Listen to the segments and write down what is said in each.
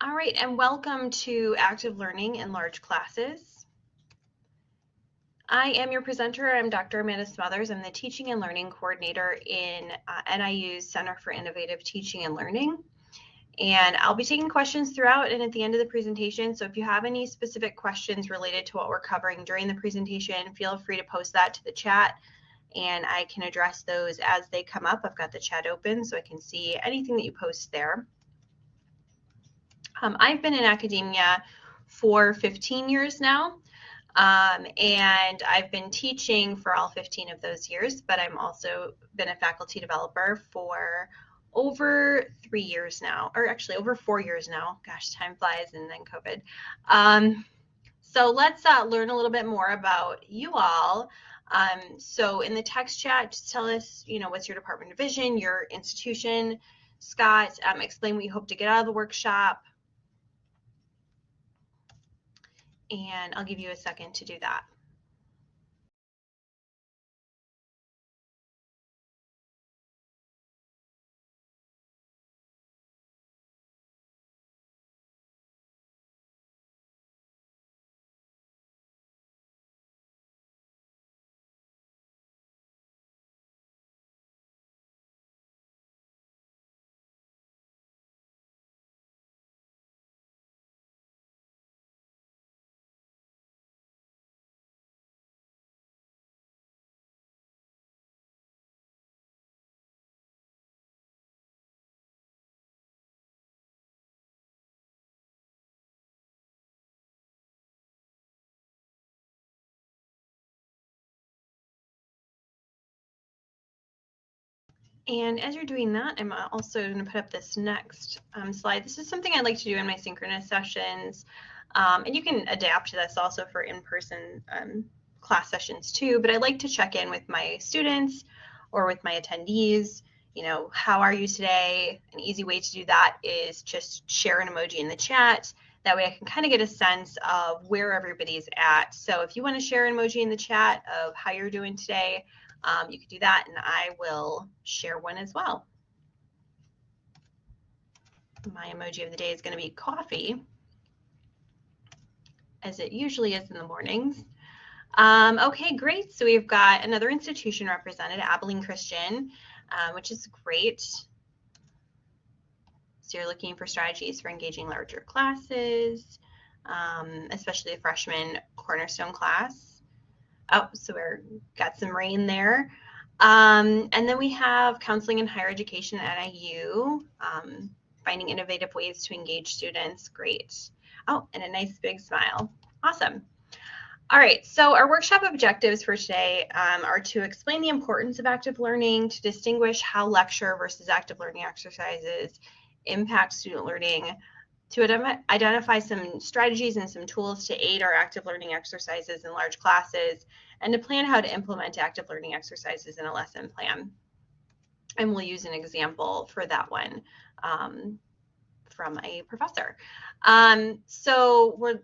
All right, and welcome to Active Learning in Large Classes. I am your presenter. I'm Dr. Amanda Smothers. I'm the Teaching and Learning Coordinator in uh, NIU's Center for Innovative Teaching and Learning. And I'll be taking questions throughout and at the end of the presentation. So if you have any specific questions related to what we're covering during the presentation, feel free to post that to the chat and I can address those as they come up. I've got the chat open so I can see anything that you post there. Um, I've been in academia for 15 years now, um, and I've been teaching for all 15 of those years, but I'm also been a faculty developer for over three years now, or actually over four years now. Gosh, time flies and then COVID. Um, so let's uh, learn a little bit more about you all. Um, so in the text chat, just tell us, you know, what's your department division, your institution, Scott, um, explain what you hope to get out of the workshop, and I'll give you a second to do that. And as you're doing that, I'm also going to put up this next um, slide. This is something I like to do in my synchronous sessions. Um, and you can adapt to this also for in-person um, class sessions too, but I like to check in with my students or with my attendees. You know, how are you today? An easy way to do that is just share an emoji in the chat. That way I can kind of get a sense of where everybody's at. So if you want to share an emoji in the chat of how you're doing today, um, you can do that and I will share one as well. My emoji of the day is going to be coffee, as it usually is in the mornings. Um, okay, great. So we've got another institution represented, Abilene Christian, um, which is great. So you're looking for strategies for engaging larger classes, um, especially the freshman cornerstone class. Oh, so we're got some rain there. Um, and then we have counseling and higher education at IU, um, finding innovative ways to engage students. Great. Oh, and a nice big smile. Awesome. All right, so our workshop objectives for today um, are to explain the importance of active learning, to distinguish how lecture versus active learning exercises impact student learning, to identify some strategies and some tools to aid our active learning exercises in large classes, and to plan how to implement active learning exercises in a lesson plan. And we'll use an example for that one um, from a professor. Um, so we're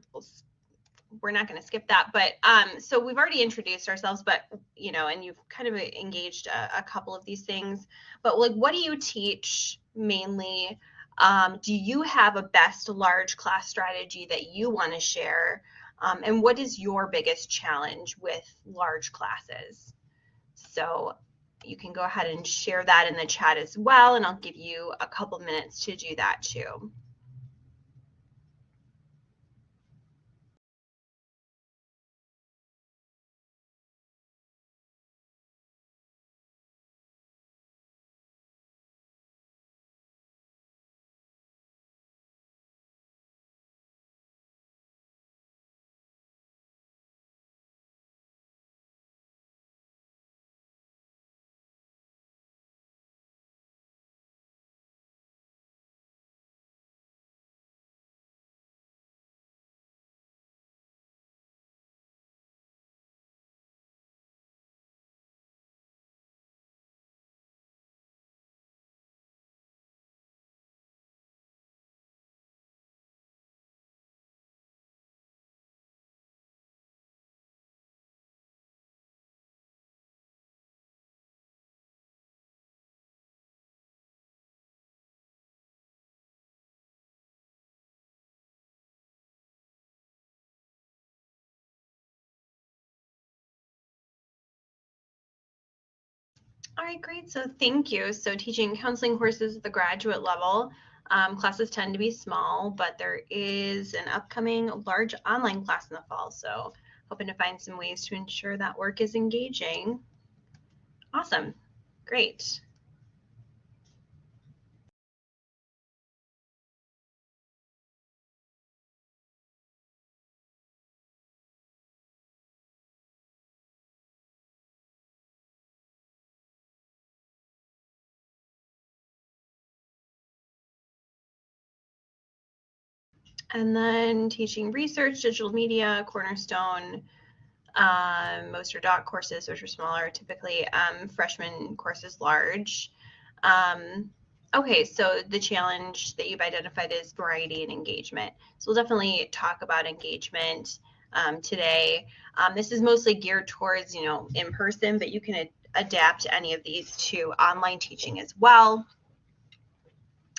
we're not going to skip that, but um, so we've already introduced ourselves, but you know, and you've kind of engaged a, a couple of these things. But like, what do you teach mainly? Um, do you have a best large class strategy that you want to share? Um, and what is your biggest challenge with large classes? So you can go ahead and share that in the chat as well, and I'll give you a couple minutes to do that too. All right, great. So thank you. So teaching counseling courses at the graduate level, um, classes tend to be small, but there is an upcoming large online class in the fall. So hoping to find some ways to ensure that work is engaging. Awesome. Great. And then teaching research, digital media, Cornerstone, um, most are doc courses, which are smaller, typically um, freshman courses large. Um, okay, so the challenge that you've identified is variety and engagement. So we'll definitely talk about engagement um, today. Um, this is mostly geared towards, you know, in person, but you can adapt any of these to online teaching as well.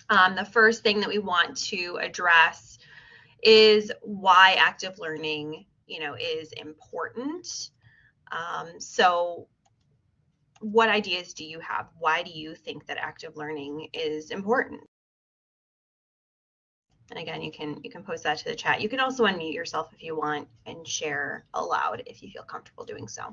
Um, the first thing that we want to address is why active learning, you know, is important. Um, so what ideas do you have? Why do you think that active learning is important? And again, you can you can post that to the chat. You can also unmute yourself if you want and share aloud if you feel comfortable doing so.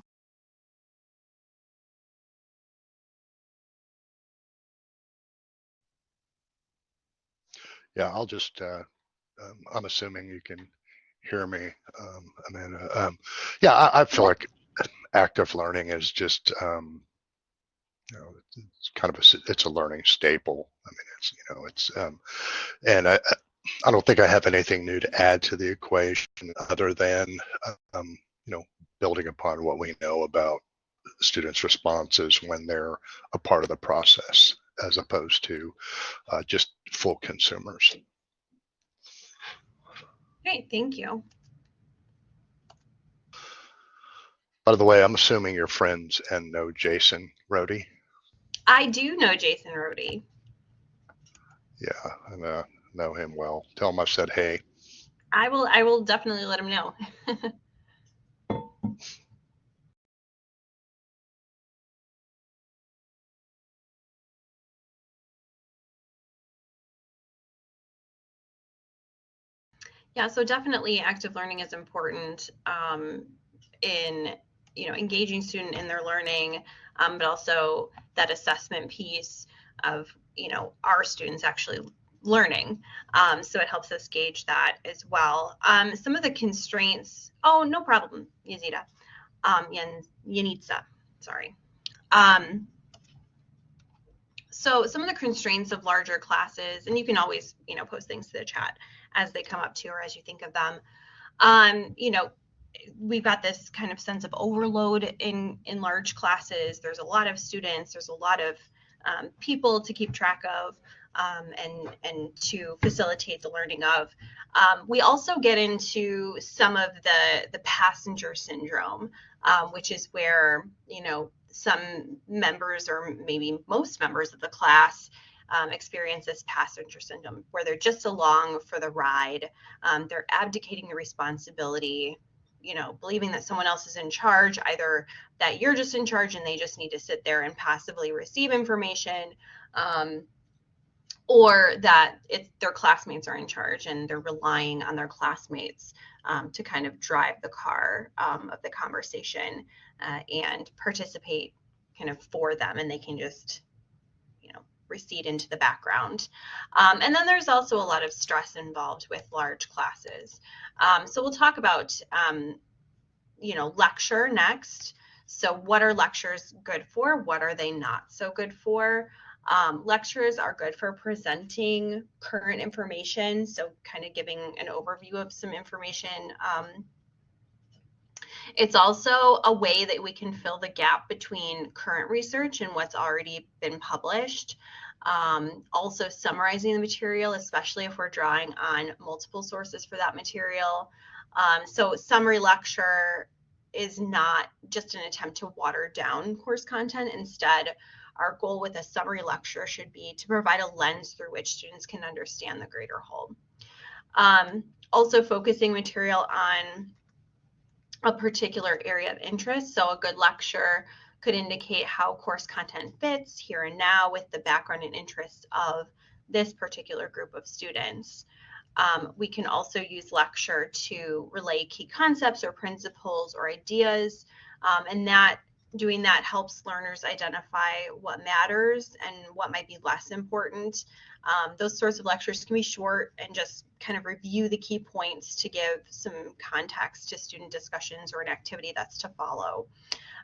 Yeah, I'll just uh, um, I'm assuming you can hear me, um, Amanda. Um, yeah, I, I, feel like active learning is just, um, you know, it's kind of a, it's a learning staple. I mean, it's, you know, it's, um, and I, I don't think I have anything new to add to the equation other than, um, you know, building upon what we know about students' responses when they're a part of the process as opposed to uh, just full consumers. Great, thank you. By the way, I'm assuming you're friends and know Jason Rody. I do know Jason Rody. Yeah, I know, uh, know him well. Tell him I said hey. I will. I will definitely let him know. Yeah, so definitely active learning is important um, in you know engaging student in their learning, um, but also that assessment piece of you know our students actually learning. Um, so it helps us gauge that as well. Um, some of the constraints. Oh, no problem, Yazida. Um, Yanitsa, sorry. Um, so some of the constraints of larger classes, and you can always you know post things to the chat as they come up to or as you think of them. Um, you know, we've got this kind of sense of overload in in large classes. There's a lot of students. There's a lot of um, people to keep track of um, and and to facilitate the learning of. Um, we also get into some of the the passenger syndrome, um, which is where you know some members or maybe most members of the class um, experience this passenger syndrome where they're just along for the ride. Um, they're abdicating the responsibility, you know, believing that someone else is in charge, either that you're just in charge and they just need to sit there and passively receive information. Um, or that it's their classmates are in charge and they're relying on their classmates um, to kind of drive the car um, of the conversation uh, and participate kind of for them and they can just recede into the background. Um, and then there's also a lot of stress involved with large classes. Um, so we'll talk about, um, you know, lecture next. So what are lectures good for? What are they not so good for? Um, lectures are good for presenting current information, so kind of giving an overview of some information. Um, it's also a way that we can fill the gap between current research and what's already been published. Um, also summarizing the material, especially if we're drawing on multiple sources for that material. Um, so summary lecture is not just an attempt to water down course content. Instead, our goal with a summary lecture should be to provide a lens through which students can understand the greater whole. Um, also focusing material on a particular area of interest. So a good lecture could indicate how course content fits here and now with the background and interests of this particular group of students. Um, we can also use lecture to relay key concepts or principles or ideas, um, and that doing that helps learners identify what matters and what might be less important. Um, those sorts of lectures can be short and just kind of review the key points to give some context to student discussions or an activity that's to follow.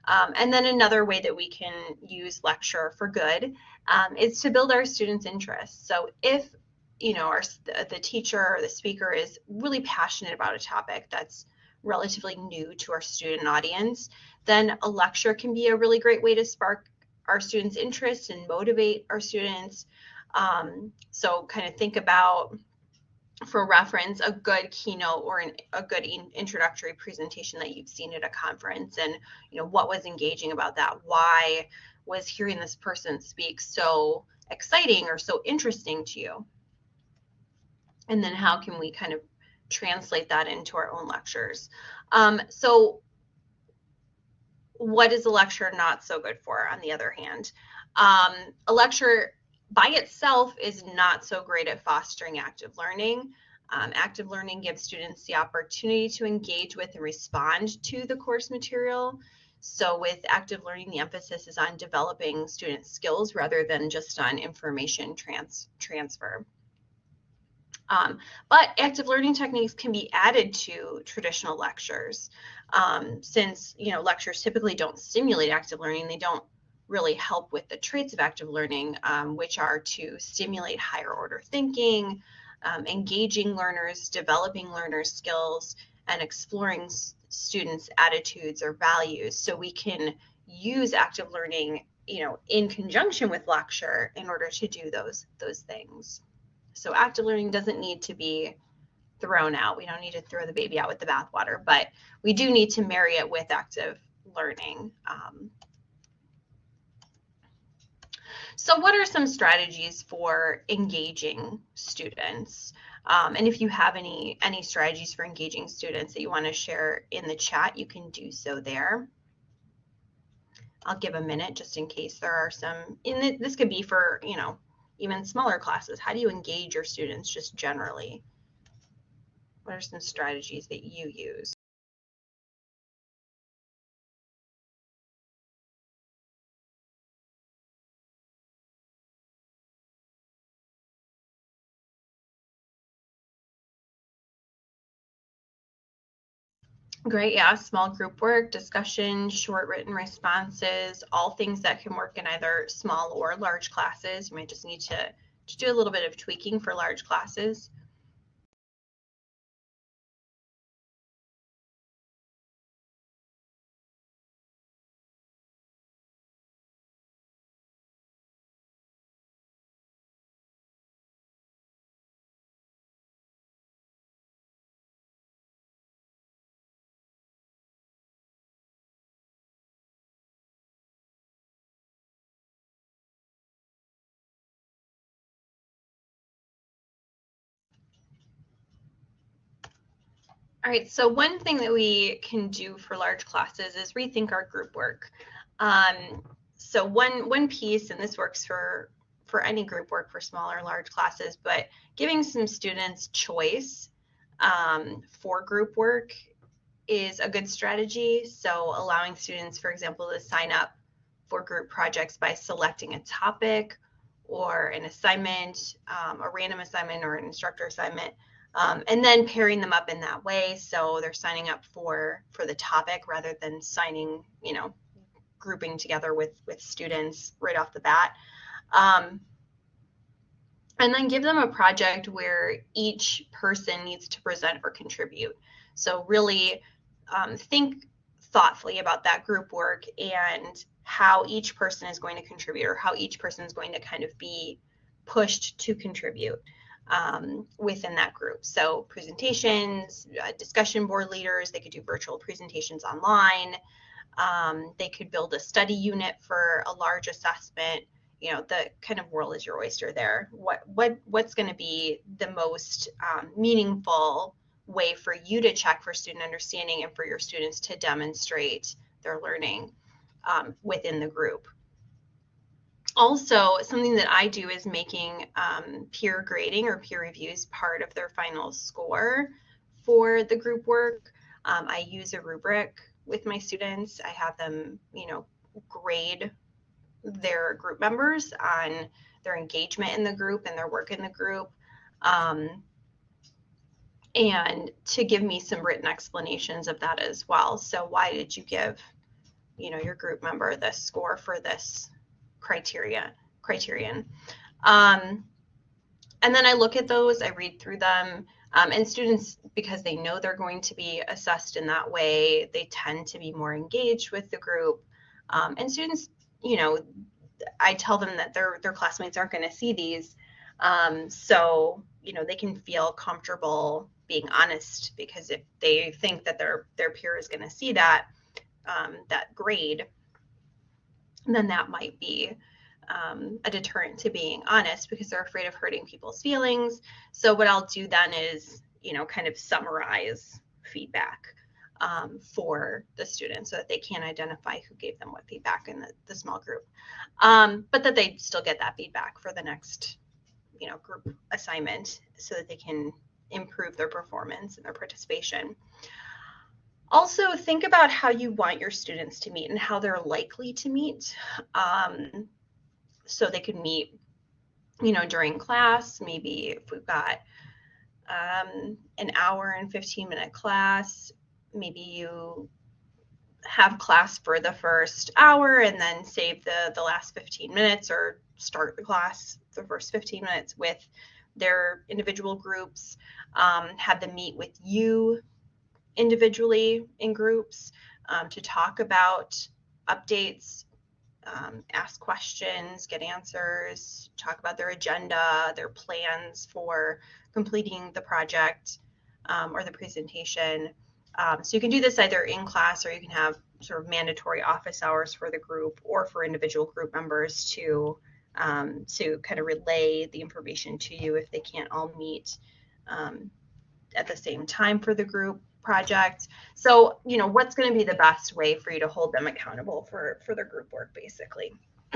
Um, and then another way that we can use lecture for good um, is to build our students' interest. So if you know our the teacher or the speaker is really passionate about a topic that's relatively new to our student audience, then a lecture can be a really great way to spark our students' interest and motivate our students. Um, so kind of think about for reference a good keynote or an, a good in, introductory presentation that you've seen at a conference and you know what was engaging about that why was hearing this person speak so exciting or so interesting to you? And then how can we kind of translate that into our own lectures? Um, so what is a lecture not so good for on the other hand? Um, a lecture by itself is not so great at fostering active learning. Um, active learning gives students the opportunity to engage with and respond to the course material. So with active learning, the emphasis is on developing student skills rather than just on information trans transfer. Um, but active learning techniques can be added to traditional lectures. Um, since you know lectures typically don't stimulate active learning, they don't really help with the traits of active learning, um, which are to stimulate higher order thinking, um, engaging learners, developing learners' skills, and exploring students' attitudes or values. So we can use active learning, you know, in conjunction with lecture in order to do those those things. So active learning doesn't need to be thrown out. We don't need to throw the baby out with the bathwater, but we do need to marry it with active learning. Um, so what are some strategies for engaging students? Um, and if you have any, any strategies for engaging students that you want to share in the chat, you can do so there. I'll give a minute just in case there are some, in this could be for, you know, even smaller classes. How do you engage your students just generally? What are some strategies that you use? Great, yeah, small group work, discussion, short written responses, all things that can work in either small or large classes. You might just need to, to do a little bit of tweaking for large classes. All right, so one thing that we can do for large classes is rethink our group work. Um, so one one piece, and this works for for any group work for small or large classes, but giving some students choice um, for group work is a good strategy. So allowing students, for example, to sign up for group projects by selecting a topic or an assignment, um, a random assignment or an instructor assignment um, and then pairing them up in that way so they're signing up for for the topic rather than signing you know grouping together with with students right off the bat. Um, and then give them a project where each person needs to present or contribute. So really um, think thoughtfully about that group work and how each person is going to contribute or how each person is going to kind of be pushed to contribute um, within that group. So presentations, uh, discussion board leaders, they could do virtual presentations online. Um, they could build a study unit for a large assessment. You know, the kind of world is your oyster there. What what what's going to be the most um, meaningful way for you to check for student understanding and for your students to demonstrate their learning? um, within the group. Also, something that I do is making um, peer grading or peer reviews part of their final score for the group work. Um, I use a rubric with my students. I have them, you know, grade their group members on their engagement in the group and their work in the group. Um, and to give me some written explanations of that as well. So why did you give, you know, your group member this score for this criteria criterion? Um, and then I look at those, I read through them, um, and students, because they know they're going to be assessed in that way, they tend to be more engaged with the group. Um, and students, you know, I tell them that their their classmates aren't going to see these, um, so you know they can feel comfortable being honest because if they think that their their peer is going to see that um, that grade, then that might be um, a deterrent to being honest because they're afraid of hurting people's feelings. So what I'll do then is you know kind of summarize feedback um, for the students so that they can identify who gave them what feedback in the, the small group. Um, but that they still get that feedback for the next, you know, group assignment so that they can improve their performance and their participation. Also, think about how you want your students to meet and how they're likely to meet. Um, so they could meet, you know, during class, maybe if we've got um, an hour and 15 minute class, maybe you have class for the first hour and then save the the last 15 minutes or start the class the first 15 minutes with their individual groups um, have them meet with you individually in groups um, to talk about updates um, ask questions get answers talk about their agenda their plans for completing the project um, or the presentation. Um, so you can do this either in class or you can have sort of mandatory office hours for the group or for individual group members to um, to kind of relay the information to you if they can't all meet um, at the same time for the group project. So, you know, what's going to be the best way for you to hold them accountable for for their group work basically.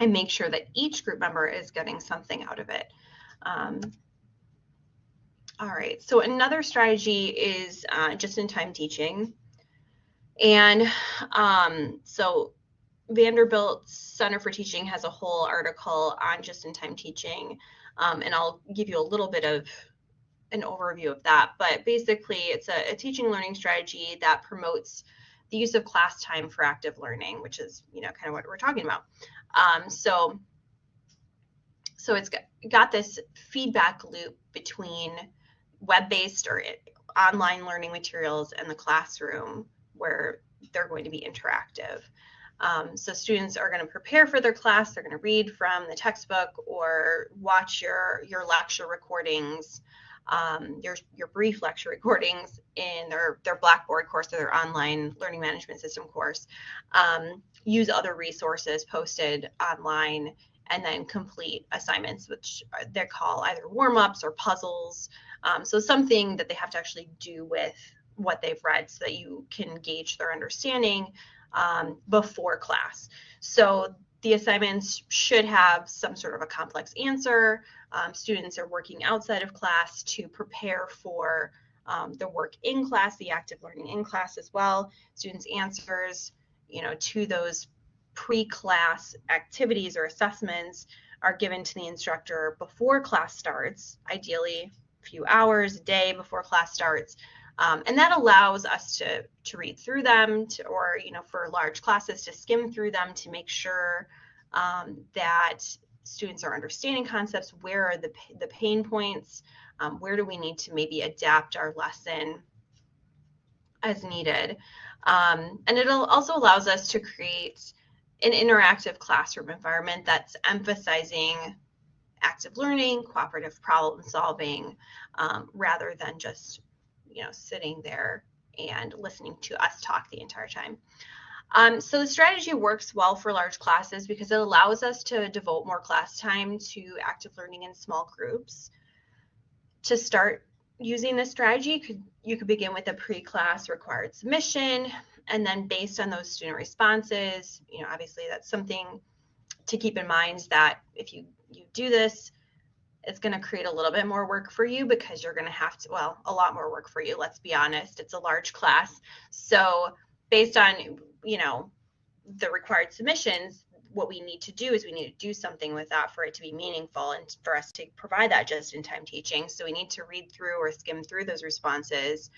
and make sure that each group member is getting something out of it. Um, all right, so another strategy is uh, just-in-time teaching. And um, so Vanderbilt Center for Teaching has a whole article on just-in-time teaching, um, and I'll give you a little bit of an overview of that. But basically, it's a, a, teaching learning strategy that promotes the use of class time for active learning, which is you know kind of what we're talking about. Um, so, so it's got, got this feedback loop between web-based or online learning materials in the classroom where they're going to be interactive. Um, so students are going to prepare for their class. They're going to read from the textbook or watch your your lecture recordings, um, your your brief lecture recordings in their their Blackboard course or their online learning management system course. Um, use other resources posted online and then complete assignments, which they call either warm ups or puzzles. Um, so something that they have to actually do with what they've read so that you can gauge their understanding um, before class. So the assignments should have some sort of a complex answer. Um, students are working outside of class to prepare for um, the work in class, the active learning in class as well. Students' answers, you know, to those pre-class activities or assessments are given to the instructor before class starts, ideally a few hours a day before class starts. Um, and that allows us to, to read through them to, or, you know, for large classes to skim through them to make sure um, that students are understanding concepts. Where are the, the pain points? Um, where do we need to maybe adapt our lesson as needed? Um, and it also allows us to create an interactive classroom environment that's emphasizing active learning, cooperative problem solving, um, rather than just, you know, sitting there and listening to us talk the entire time. Um, so the strategy works well for large classes because it allows us to devote more class time to active learning in small groups. To start using this strategy, you could, you could begin with a pre-class required submission and then based on those student responses, you know, obviously that's something to keep in mind that if you, you do this, it's going to create a little bit more work for you because you're going to have to, well, a lot more work for you. Let's be honest. It's a large class. So based on, you know, the required submissions, what we need to do is we need to do something with that for it to be meaningful and for us to provide that just in time teaching. So we need to read through or skim through those responses.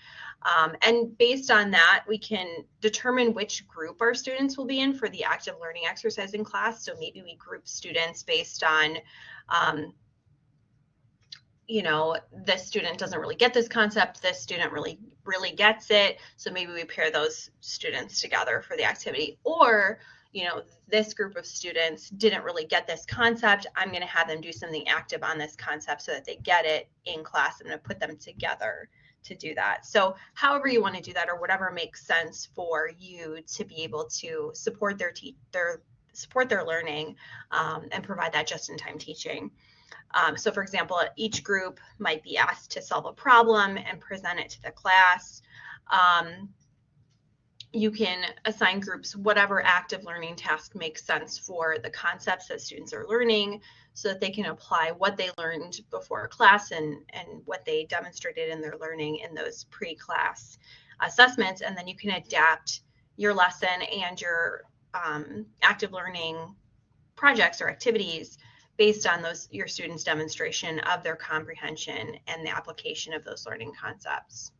Um, and based on that, we can determine which group our students will be in for the active learning exercise in class. So maybe we group students based on um, you know this student doesn't really get this concept this student really really gets it. So maybe we pair those students together for the activity. Or you know this group of students didn't really get this concept. I'm going to have them do something active on this concept so that they get it in class. I'm going to put them together to do that. So however you want to do that or whatever makes sense for you to be able to support their their support their learning um, and provide that just in time teaching um, so for example, each group might be asked to solve a problem and present it to the class. Um, you can assign groups whatever active learning task makes sense for the concepts that students are learning so that they can apply what they learned before class and, and what they demonstrated in their learning in those pre-class assessments. And then you can adapt your lesson and your um, active learning projects or activities based on those your students' demonstration of their comprehension and the application of those learning concepts.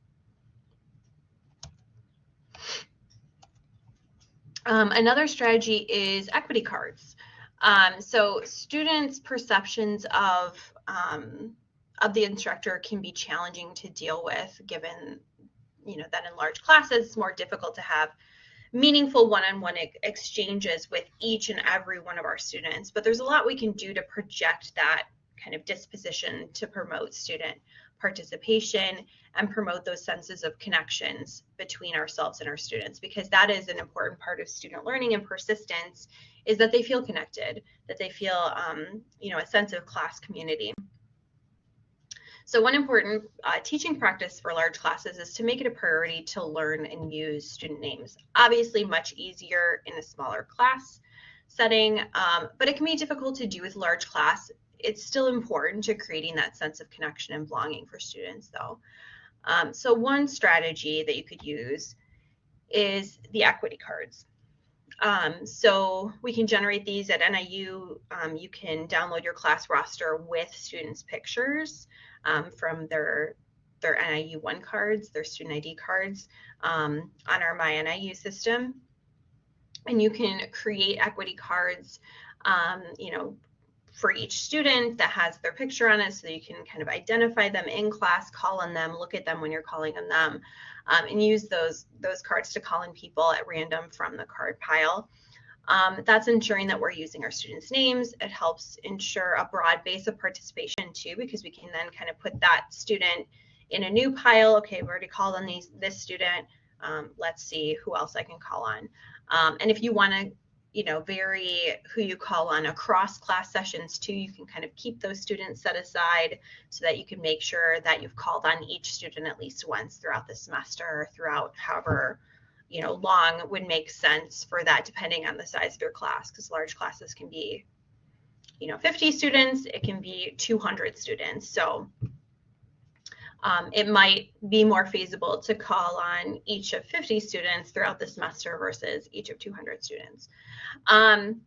Um, another strategy is equity cards. Um, so students' perceptions of um, of the instructor can be challenging to deal with, given you know that in large classes it's more difficult to have meaningful one-on-one exchanges with each and every one of our students but there's a lot we can do to project that kind of disposition to promote student participation and promote those senses of connections between ourselves and our students because that is an important part of student learning and persistence is that they feel connected that they feel um, you know a sense of class community so one important uh, teaching practice for large classes is to make it a priority to learn and use student names. Obviously much easier in a smaller class setting, um, but it can be difficult to do with large class. It's still important to creating that sense of connection and belonging for students though. Um, so one strategy that you could use is the equity cards. Um, so we can generate these at NIU. Um, you can download your class roster with students' pictures um, from their their NIU one cards, their student ID cards um, on our My NIU system. And you can create equity cards, um, you know, for each student that has their picture on it so you can kind of identify them in class, call on them, look at them when you're calling on them, um, and use those, those cards to call in people at random from the card pile. Um, that's ensuring that we're using our students' names. It helps ensure a broad base of participation too, because we can then kind of put that student in a new pile. Okay, we've already called on these this student. Um, let's see who else I can call on. Um, and if you want to, you know, vary who you call on across class sessions too, you can kind of keep those students set aside so that you can make sure that you've called on each student at least once throughout the semester, throughout however you know, long would make sense for that depending on the size of your class because large classes can be, you know, 50 students, it can be 200 students. So um, it might be more feasible to call on each of 50 students throughout the semester versus each of 200 students. Um,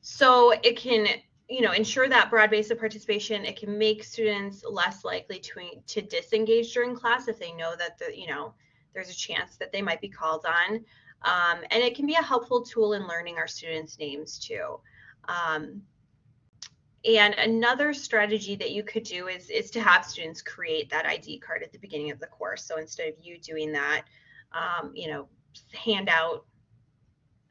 so it can you know, ensure that broad base of participation. It can make students less likely to, to disengage during class if they know that the, you know, there's a chance that they might be called on. Um, and it can be a helpful tool in learning our students' names too. Um, and another strategy that you could do is, is to have students create that ID card at the beginning of the course. So instead of you doing that, um, you know, hand out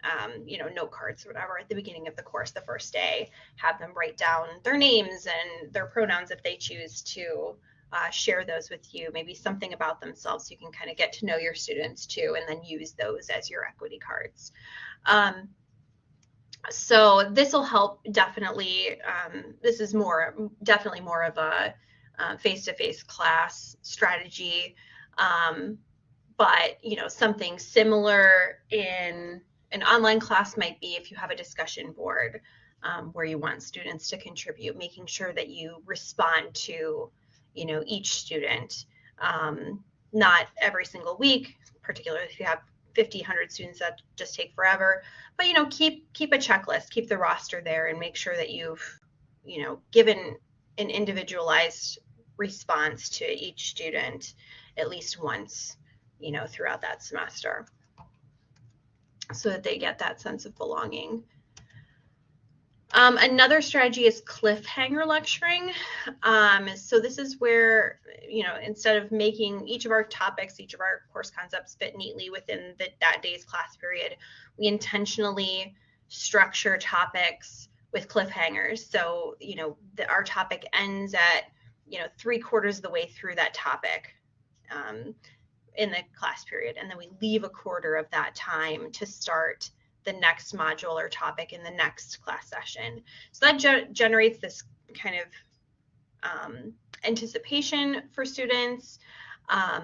um, you know, note cards or whatever at the beginning of the course the first day, have them write down their names and their pronouns if they choose to uh, share those with you, maybe something about themselves so you can kind of get to know your students too, and then use those as your equity cards. Um, so this will help definitely, um, this is more, definitely more of a uh, face-to-face -face class strategy. Um, but you know something similar in an online class might be if you have a discussion board um, where you want students to contribute, making sure that you respond to, you know, each student, um, not every single week, particularly if you have 50, 100 students that just take forever, but you know, keep keep a checklist, keep the roster there, and make sure that you've, you know, given an individualized response to each student at least once, you know, throughout that semester so that they get that sense of belonging. Um, another strategy is cliffhanger lecturing. Um, so this is where, you know, instead of making each of our topics, each of our course concepts fit neatly within the, that day's class period, we intentionally structure topics with cliffhangers. So, you know, the, our topic ends at, you know, three quarters of the way through that topic. Um, in the class period and then we leave a quarter of that time to start the next module or topic in the next class session. So that ge- generates this kind of um, anticipation for students um,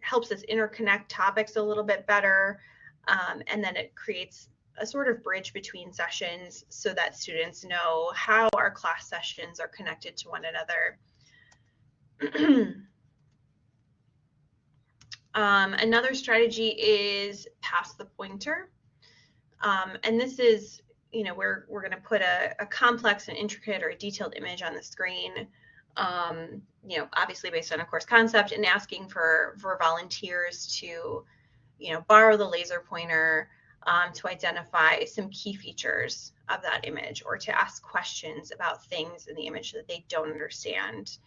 helps us interconnect topics a little bit better um, and then it creates a sort of bridge between sessions so that students know how our class sessions are connected to one another Um, another strategy is pass the pointer. Um, and this is, you know, we're, we're going to put a, a, complex and intricate or a detailed image on the screen, um, you know, obviously based on a course concept and asking for, for volunteers to, you know, borrow the laser pointer um, to identify some key features of that image or to ask questions about things in the image that they don't understand.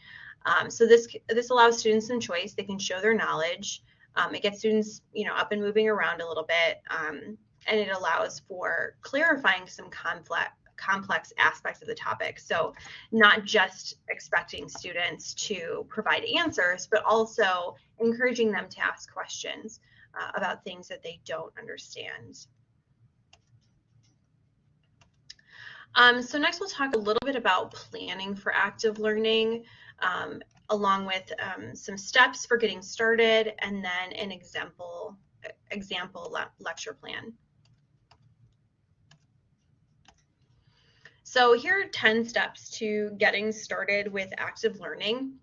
Um, so this this allows students some choice. They can show their knowledge. Um, it gets students, you know, up and moving around a little bit, um, and it allows for clarifying some complex complex aspects of the topic. So not just expecting students to provide answers, but also encouraging them to ask questions uh, about things that they don't understand. Um, so next we'll talk a little bit about planning for active learning. Um, along with um, some steps for getting started and then an example example le lecture plan. So here are 10 steps to getting started with active learning.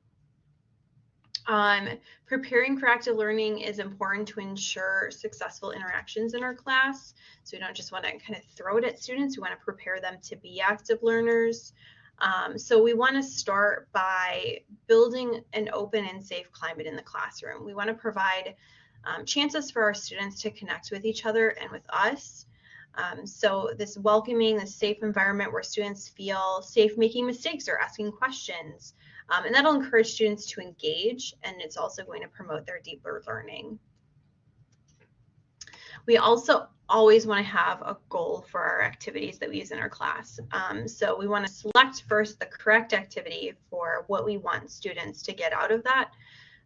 Um, preparing for active learning is important to ensure successful interactions in our class. So we don't just want to kind of throw it at students, we want to prepare them to be active learners. Um, so we want to start by building an open and safe climate in the classroom. We want to provide um, chances for our students to connect with each other and with us. Um, so this welcoming, this safe environment where students feel safe making mistakes or asking questions. Um, and that'll encourage students to engage and it's also going to promote their deeper learning. We also always want to have a goal for our activities that we use in our class. Um, so we want to select first the correct activity for what we want students to get out of that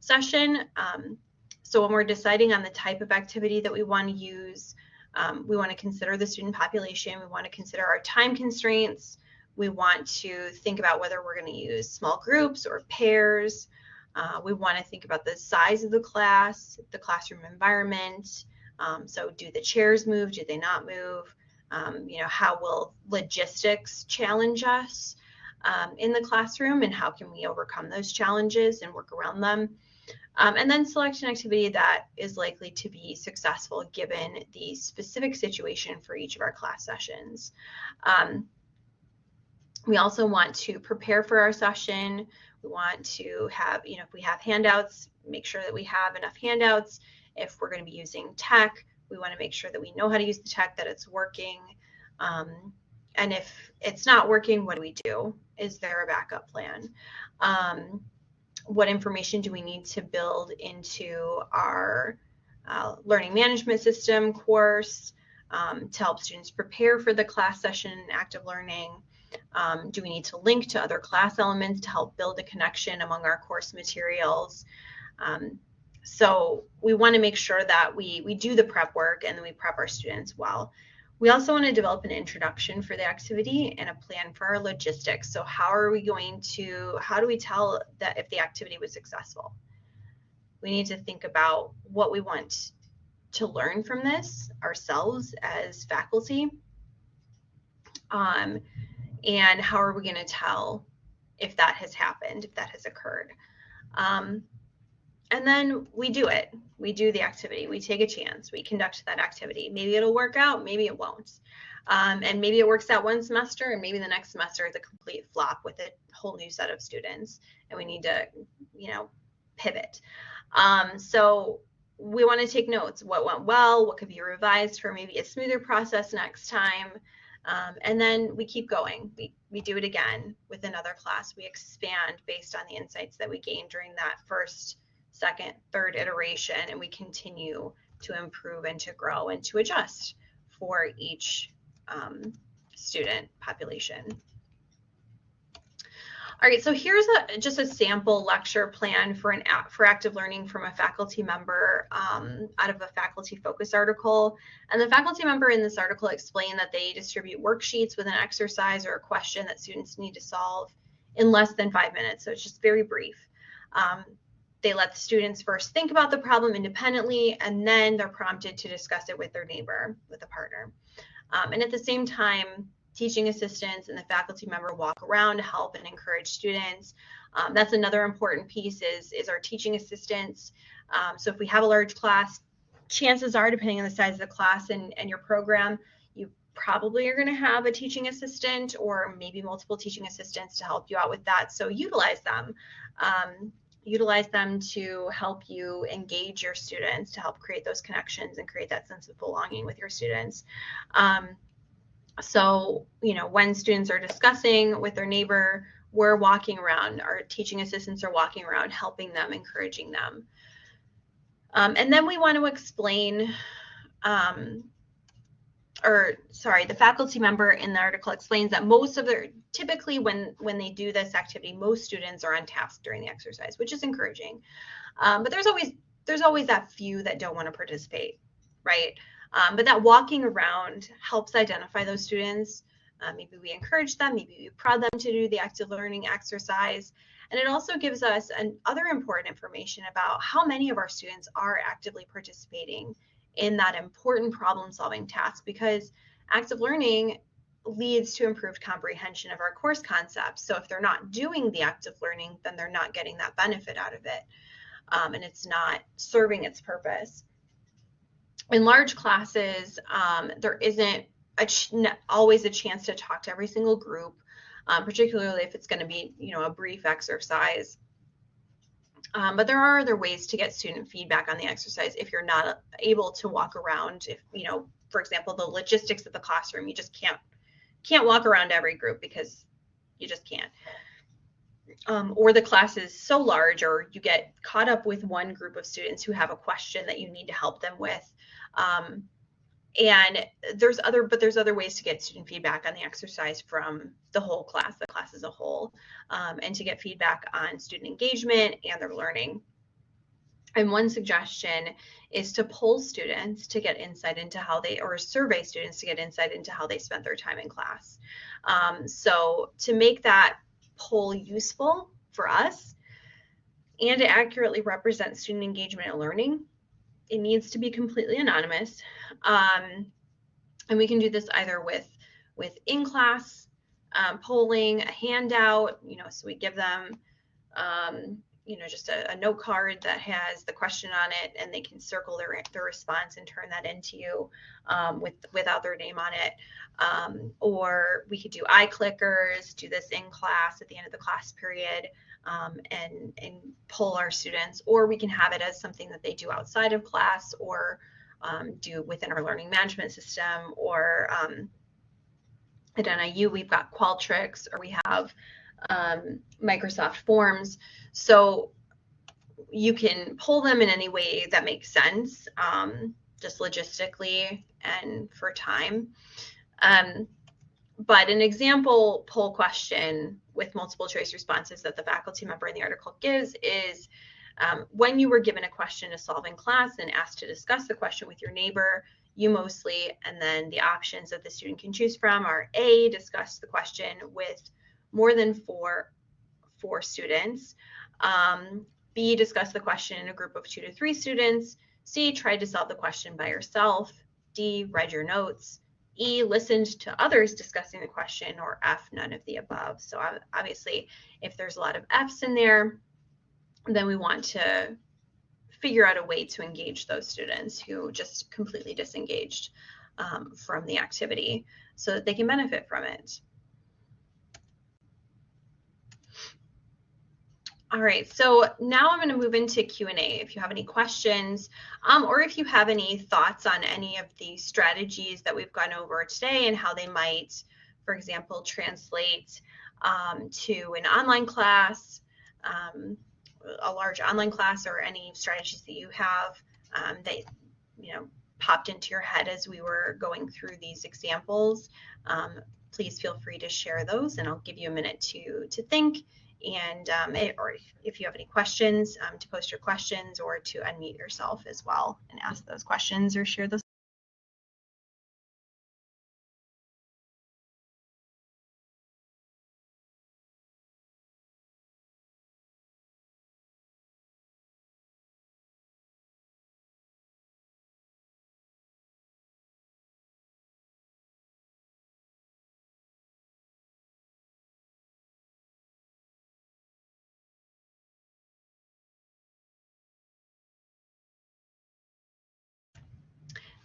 session. Um, so when we're deciding on the type of activity that we want to use, um, we want to consider the student population, we want to consider our time constraints, we want to think about whether we're going to use small groups or pairs, uh, we want to think about the size of the class, the classroom environment, um, so do the chairs move? Do they not move? Um, you know, how will logistics challenge us um, in the classroom and how can we overcome those challenges and work around them? Um, and then select an activity that is likely to be successful given the specific situation for each of our class sessions. Um, we also want to prepare for our session. We want to have, you know, if we have handouts, make sure that we have enough handouts if we're going to be using tech, we want to make sure that we know how to use the tech, that it's working. Um, and if it's not working, what do we do? Is there a backup plan? Um, what information do we need to build into our uh, learning management system course um, to help students prepare for the class session and active learning? Um, do we need to link to other class elements to help build a connection among our course materials? Um, so we want to make sure that we, we do the prep work and then we prep our students well. We also want to develop an introduction for the activity and a plan for our logistics. So how are we going to, how do we tell that if the activity was successful? we need to think about what we want to learn from this ourselves as faculty. Um, and how are we going to tell if that has happened, if that has occurred? Um, and then we do it. We do the activity. We take a chance. We conduct that activity. Maybe it'll work out, maybe it won't. Um, and maybe it works out one semester, and maybe the next semester is a complete flop with a whole new set of students, and we need to, you know, pivot. Um, so we want to take notes. What went well? What could be revised for maybe a smoother process next time? Um, and then we keep going. We, we do it again with another class. We expand based on the insights that we gained during that first, second, third iteration, and we continue to improve and to grow and to adjust for each um, student population. All right, so here's a, just a sample lecture plan for an for active learning from a faculty member um, out of a faculty focus article. And the faculty member in this article explained that they distribute worksheets with an exercise or a question that students need to solve in less than five minutes. So it's just very brief. Um, they let the students first think about the problem independently, and then they're prompted to discuss it with their neighbor, with a partner. Um, and at the same time, teaching assistants and the faculty member walk around to help and encourage students. Um, that's another important piece is, is our teaching assistants. Um, so if we have a large class, chances are, depending on the size of the class and, and your program, you probably are going to have a teaching assistant or maybe multiple teaching assistants to help you out with that. So utilize them. Um, utilize them to help you engage your students, to help create those connections and create that sense of belonging with your students. Um, so, you know, when students are discussing with their neighbor, we're walking around, our teaching assistants are walking around, helping them, encouraging them. Um, and then we want to explain, um, or sorry, the faculty member in the article explains that most of their, typically when, when they do this activity, most students are on task during the exercise, which is encouraging. Um, but there's always, there's always that few that don't want to participate, right? Um, but that walking around helps identify those students. Uh, maybe we encourage them, maybe we prod them to do the active learning exercise. And it also gives us an, other important information about how many of our students are actively participating in that important problem solving task because active learning leads to improved comprehension of our course concepts. So if they're not doing the active learning, then they're not getting that benefit out of it. Um, and it's not serving its purpose in large classes, um, there isn't a always a chance to talk to every single group, um, particularly if it's going to be, you know, a brief exercise. Um, but there are other ways to get student feedback on the exercise if you're not able to walk around. If you know, for example, the logistics of the classroom, you just can't can't walk around every group because you just can't. Um, or the class is so large, or you get caught up with one group of students who have a question that you need to help them with. Um, and there's other, but there's other ways to get student feedback on the exercise from the whole class, the class as a whole, um, and to get feedback on student engagement and their learning. And one suggestion is to poll students to get insight into how they, or survey students to get insight into how they spent their time in class. Um, so to make that poll useful for us and to accurately represent student engagement and learning, it needs to be completely anonymous. Um, and we can do this either with, with in-class um, polling, a handout, you know, so we give them, um, you know, just a, a, note card that has the question on it and they can circle their, their response and turn that into you um, with, without their name on it. Um, or we could do iClickers, do this in class at the end of the class period um, and, and pull our students, or we can have it as something that they do outside of class or um, do within our learning management system or um, at NIU, we've got Qualtrics or we have um, Microsoft Forms. So you can pull them in any way that makes sense, um, just logistically and for time. Um, but an example poll question with multiple choice responses that the faculty member in the article gives is um, when you were given a question to solve in class and asked to discuss the question with your neighbor, you mostly, and then the options that the student can choose from are A, discuss the question with more than four, four students, um, B, discuss the question in a group of two to three students. C, try to solve the question by yourself. D, read your notes. E, listened to others discussing the question, or F, none of the above. So obviously, if there's a lot of F's in there, then we want to figure out a way to engage those students who just completely disengaged um, from the activity so that they can benefit from it. All right, so now I'm going to move into Q&A. If you have any questions um, or if you have any thoughts on any of the strategies that we've gone over today and how they might, for example, translate um, to an online class, um, a large online class or any strategies that you have um, that, you know, popped into your head as we were going through these examples, um, please feel free to share those and I'll give you a minute to, to think and um, it, or if you have any questions um, to post your questions or to unmute yourself as well and ask those questions or share those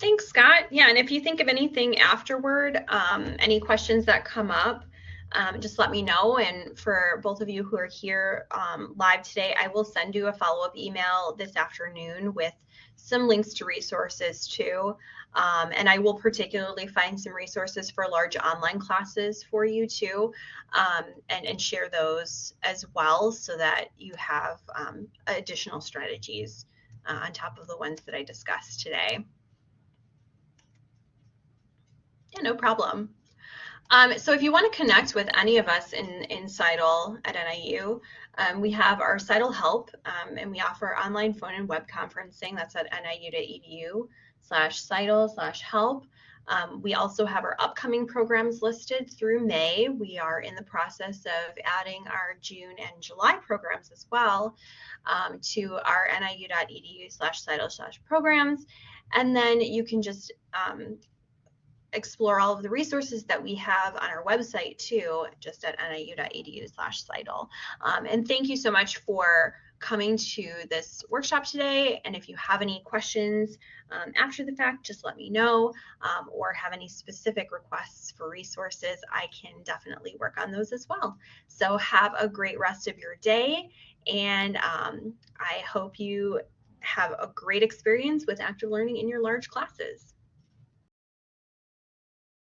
Thanks, Scott. Yeah, and if you think of anything afterward, um, any questions that come up, um, just let me know. And for both of you who are here um, live today, I will send you a follow-up email this afternoon with some links to resources too. Um, and I will particularly find some resources for large online classes for you too, um, and, and, share those as well so that you have um, additional strategies uh, on top of the ones that I discussed today. Yeah, no problem. Um, so if you want to connect with any of us in, in CITL at NIU, um, we have our CITL Help, um, and we offer online phone and web conferencing. That's at niu.edu slash CITL slash help. Um, we also have our upcoming programs listed through May. We are in the process of adding our June and July programs as well um, to our niu.edu slash CITL slash programs. And then you can just um, explore all of the resources that we have on our website too, just at niu.edu slash CITL. Um, and thank you so much for coming to this workshop today. And if you have any questions um, after the fact, just let me know um, or have any specific requests for resources, I can definitely work on those as well. So have a great rest of your day. And um, I hope you have a great experience with active learning in your large classes.